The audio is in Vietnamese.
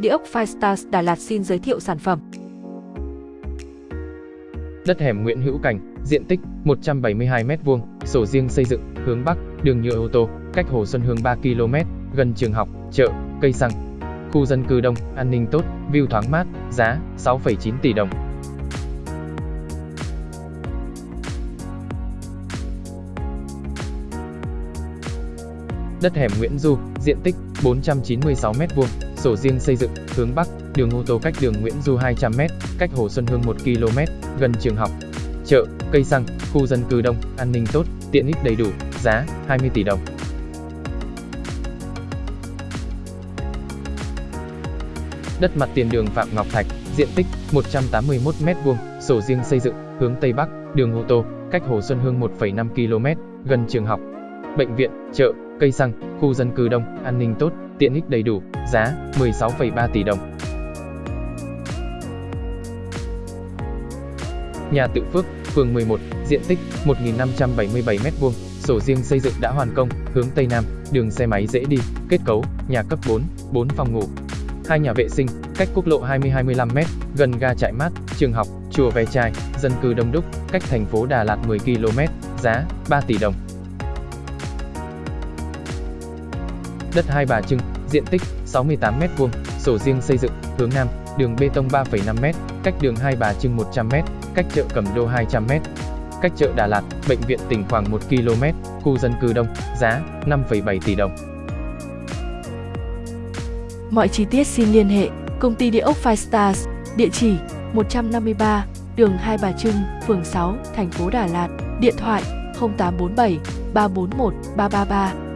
Địa ốc Firestars Đà Lạt xin giới thiệu sản phẩm. Đất hẻm Nguyễn Hữu Cảnh, diện tích 172m2, sổ riêng xây dựng, hướng Bắc, đường nhựa ô tô, cách Hồ Xuân Hương 3 km, gần trường học, chợ, cây xăng. Khu dân cư đông, an ninh tốt, view thoáng mát, giá 6,9 tỷ đồng. Đất hẻm Nguyễn Du, diện tích 496m2, sổ riêng xây dựng, hướng Bắc, đường ô tô cách đường Nguyễn Du 200m, cách Hồ Xuân Hương 1 km, gần trường học, chợ, cây xăng, khu dân cư đông, an ninh tốt, tiện ích đầy đủ, giá 20 tỷ đồng. Đất mặt tiền đường Phạm Ngọc Thạch, diện tích 181m2, sổ riêng xây dựng, hướng Tây Bắc, đường ô tô, cách Hồ Xuân Hương 1,5 km, gần trường học, bệnh viện, chợ, cây xăng, khu dân cư đông, an ninh tốt, tiện ích đầy đủ, giá 16,3 tỷ đồng. Nhà Tự Phước, phường 11, diện tích 1.577m2, sổ riêng xây dựng đã hoàn công, hướng Tây Nam, đường xe máy dễ đi, kết cấu, nhà cấp 4, 4 phòng ngủ. Hai nhà vệ sinh, cách quốc lộ 20-25m, gần ga trại mát, trường học, chùa Ve Chai, dân cư đông đúc, cách thành phố Đà Lạt 10 km, giá 3 tỷ đồng. Đất Hai Bà Trưng, diện tích 68m2, sổ riêng xây dựng, hướng Nam, đường bê tông 3,5m, cách đường Hai Bà Trưng 100m, cách chợ Cẩm Đô 200m, cách chợ Đà Lạt, bệnh viện tỉnh khoảng 1 km, khu dân cư đông, giá 5,7 tỷ đồng. Mọi chi tiết xin liên hệ công ty địa ốc Five Stars, địa chỉ 153, đường Hai Bà Trưng, phường 6, thành phố Đà Lạt, điện thoại 0847 341 333